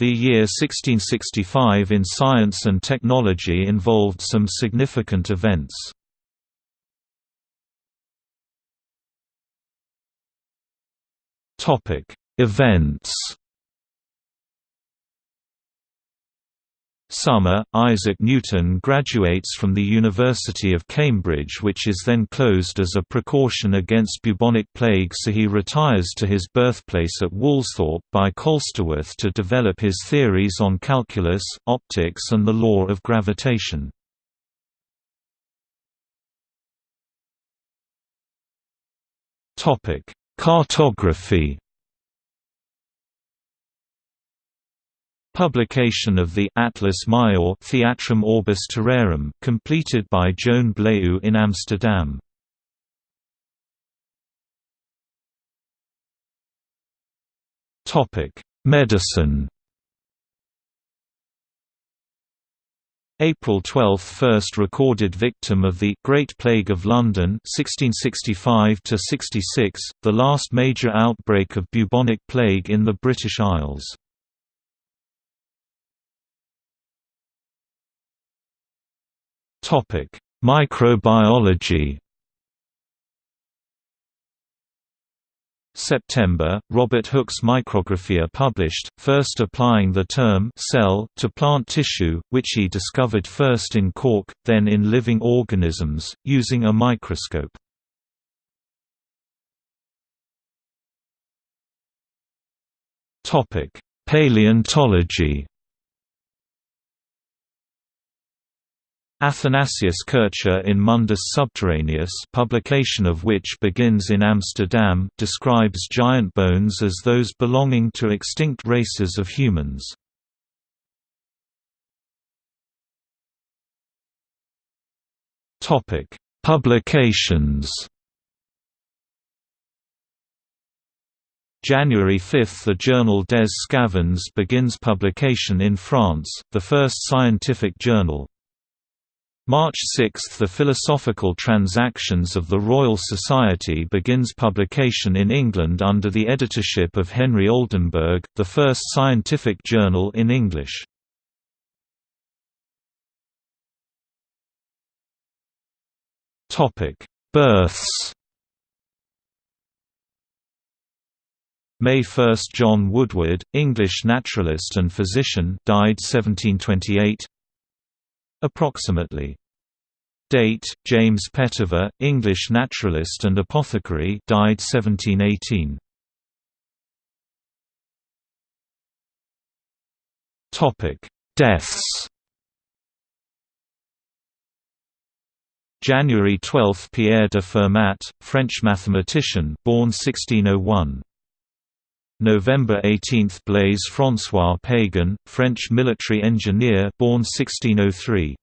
The year 1665 in science and technology involved some significant events. Topic: Events Summer, Isaac Newton graduates from the University of Cambridge which is then closed as a precaution against bubonic plague so he retires to his birthplace at Woolsthorpe by Colsterworth to develop his theories on calculus, optics and the law of gravitation. Cartography Publication of the Atlas Major Theatrum Orbis Terrarum completed by Joan Blaeu in Amsterdam. Topic: Medicine. April 12 – First recorded victim of the Great Plague of London 1665–66, the last major outbreak of bubonic plague in the British Isles. Topic: Microbiology. September, Robert Hooke's Micrographia published, first applying the term cell to plant tissue, which he discovered first in cork, then in living organisms, using a microscope. Paleontology Athanasius Kircher in Mundus Subterraneus publication of which begins in Amsterdam describes giant bones as those belonging to extinct races of humans. Publications January 5 – The journal Des Sçavans begins publication in France, the first scientific journal, March 6 – The Philosophical Transactions of the Royal Society begins publication in England under the editorship of Henry Oldenburg, the first scientific journal in English. Births May 1 – John Woodward, English naturalist and physician died 1728 Approximately Date: James Petiver, English naturalist and apothecary, died 1718. Topic: Deaths. January 12 – Pierre de Fermat, French mathematician born 1601. November 18 – Blaise François Pagan, French military engineer born 1603.